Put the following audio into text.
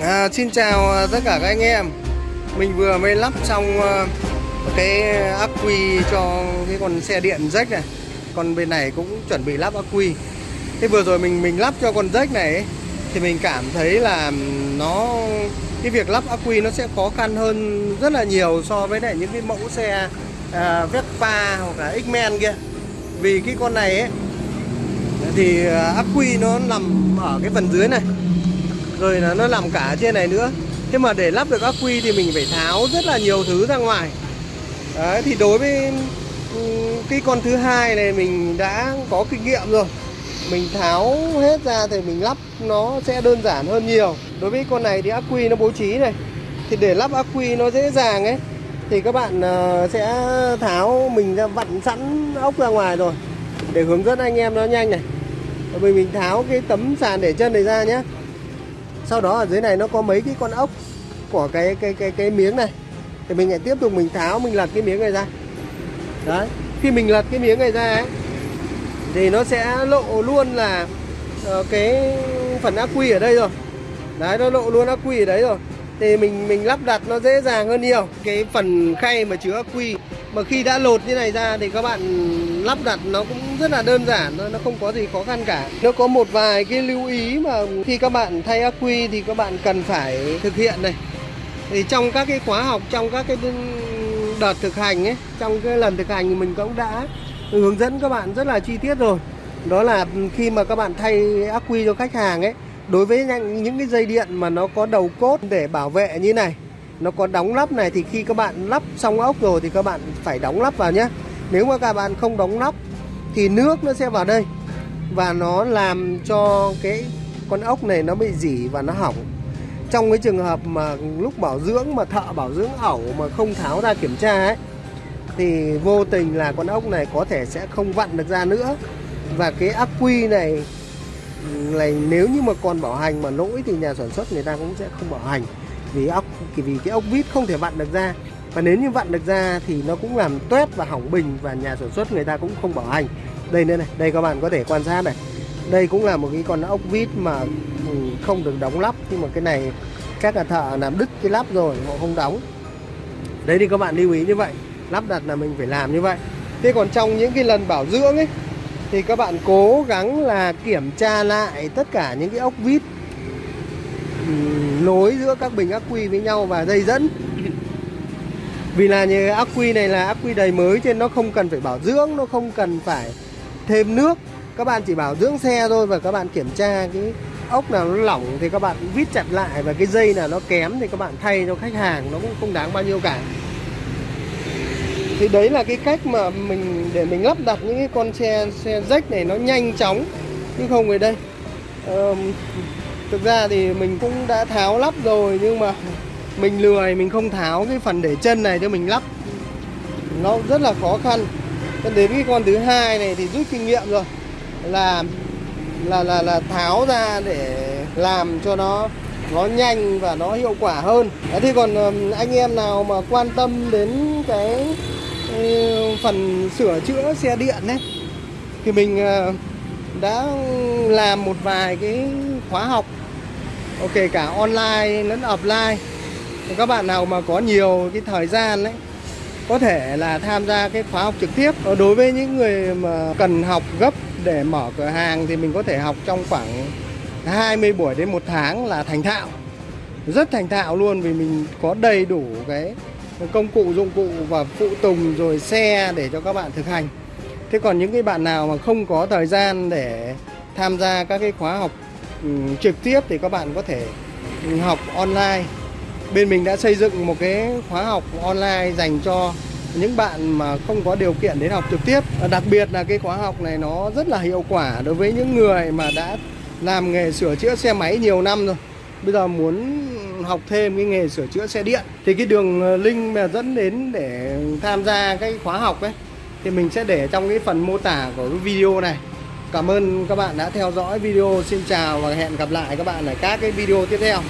À, xin chào à, tất cả các anh em. Mình vừa mới lắp xong à, cái ắc quy cho cái con xe điện rách này. Còn bên này cũng chuẩn bị lắp ắc quy. Thế vừa rồi mình mình lắp cho con rách này ấy, Thì mình cảm thấy là nó Cái việc lắp ắc quy nó sẽ khó khăn hơn rất là nhiều So với lại những cái mẫu xe à, Vespa hoặc là X-Men kia. Vì cái con này ấy Thì à, ắc quy nó nằm ở cái phần dưới này rồi là nó nằm cả trên này nữa. Thế mà để lắp được ắc quy thì mình phải tháo rất là nhiều thứ ra ngoài. Đấy, thì đối với ừ, cái con thứ hai này mình đã có kinh nghiệm rồi. Mình tháo hết ra thì mình lắp nó sẽ đơn giản hơn nhiều. Đối với con này thì ắc quy nó bố trí này. Thì để lắp ắc quy nó dễ dàng ấy, thì các bạn ờ, sẽ tháo mình ra vặn sẵn ốc ra ngoài rồi. Để hướng dẫn anh em nó nhanh này. Bởi mình tháo cái tấm sàn để chân này ra nhé sau đó ở dưới này nó có mấy cái con ốc của cái cái cái cái miếng này. Thì mình lại tiếp tục mình tháo, mình lật cái miếng này ra. Đấy, khi mình lật cái miếng này ra ấy, thì nó sẽ lộ luôn là ờ, cái phần ác quy ở đây rồi. Đấy, nó lộ luôn ác quy ở đấy rồi. Thì mình mình lắp đặt nó dễ dàng hơn nhiều. Cái phần khay mà chứa ác quy mà khi đã lột như này ra thì các bạn lắp đặt nó cũng rất là đơn giản nó không có gì khó khăn cả. Nó có một vài cái lưu ý mà khi các bạn thay ắc quy thì các bạn cần phải thực hiện này. Thì trong các cái khóa học, trong các cái đợt thực hành ấy, trong cái lần thực hành mình cũng đã hướng dẫn các bạn rất là chi tiết rồi. Đó là khi mà các bạn thay ắc quy cho khách hàng ấy, đối với những cái dây điện mà nó có đầu cốt để bảo vệ như này nó có đóng lắp này thì khi các bạn lắp xong ốc rồi thì các bạn phải đóng lắp vào nhé. Nếu mà các bạn không đóng lắp thì nước nó sẽ vào đây. Và nó làm cho cái con ốc này nó bị dỉ và nó hỏng. Trong cái trường hợp mà lúc bảo dưỡng mà thợ bảo dưỡng ẩu mà không tháo ra kiểm tra ấy, thì vô tình là con ốc này có thể sẽ không vặn được ra nữa. Và cái ắc quy này này nếu như mà còn bảo hành mà lỗi thì nhà sản xuất người ta cũng sẽ không bảo hành vì ốc, vì cái ốc vít không thể vặn được ra. Và nếu như vặn được ra thì nó cũng làm tuét và hỏng bình và nhà sản xuất người ta cũng không bảo hành. Đây nữa này, đây các bạn có thể quan sát này. Đây cũng là một cái con ốc vít mà ừ, không được đóng lắp. Nhưng mà cái này, các nhà thợ làm đứt cái lắp rồi, họ không đóng. Đấy thì các bạn lưu ý như vậy. Lắp đặt là mình phải làm như vậy. Thế còn trong những cái lần bảo dưỡng ấy, thì các bạn cố gắng là kiểm tra lại tất cả những cái ốc vít nối giữa các bình ắc quy với nhau và dây dẫn. Vì là như ắc quy này là ắc quy đầy mới trên nó không cần phải bảo dưỡng nó không cần phải thêm nước. Các bạn chỉ bảo dưỡng xe thôi và các bạn kiểm tra cái ốc nào nó lỏng thì các bạn vít chặt lại và cái dây nào nó kém thì các bạn thay cho khách hàng nó cũng không đáng bao nhiêu cả. Thì đấy là cái cách mà mình để mình lắp đặt những cái con xe xe rách này nó nhanh chóng chứ không về đây. Um, thực ra thì mình cũng đã tháo lắp rồi, nhưng mà mình lười, mình không tháo cái phần để chân này cho mình lắp. Nó rất là khó khăn. Cho đến cái con thứ hai này thì rút kinh nghiệm rồi. Là là là là tháo ra để làm cho nó nó nhanh và nó hiệu quả hơn. Thế còn anh em nào mà quan tâm đến cái phần sửa chữa xe điện ấy, thì mình ờ, đã làm một vài cái khóa học. Ok, cả online lẫn offline. Các bạn nào mà có nhiều cái thời gian đấy có thể là tham gia cái khóa học trực tiếp. Ờ, đối với những người mà cần học gấp để mở cửa hàng thì mình có thể học trong khoảng 20 buổi đến một tháng là thành thạo. Rất thành thạo luôn vì mình có đầy đủ cái công cụ, dụng cụ và phụ tùng rồi xe để cho các bạn thực hành. Thế còn những cái bạn nào mà không có thời gian để tham gia các cái khóa học Ừ, trực tiếp thì các bạn có thể học online. Bên mình đã xây dựng một cái khóa học online dành cho những bạn mà không có điều kiện đến học trực tiếp. À, đặc biệt là cái khóa học này nó rất là hiệu quả đối với những người mà đã làm nghề sửa chữa xe máy nhiều năm rồi. Bây giờ muốn học thêm cái nghề sửa chữa xe điện thì cái đường ờ, link mà dẫn đến để tham gia cái khóa học ấy, thì mình sẽ để trong cái phần mô tả của cái video này. Cảm ơn các bạn đã theo dõi video. Xin chào và hẹn gặp lại các bạn ở các cái video tiếp theo.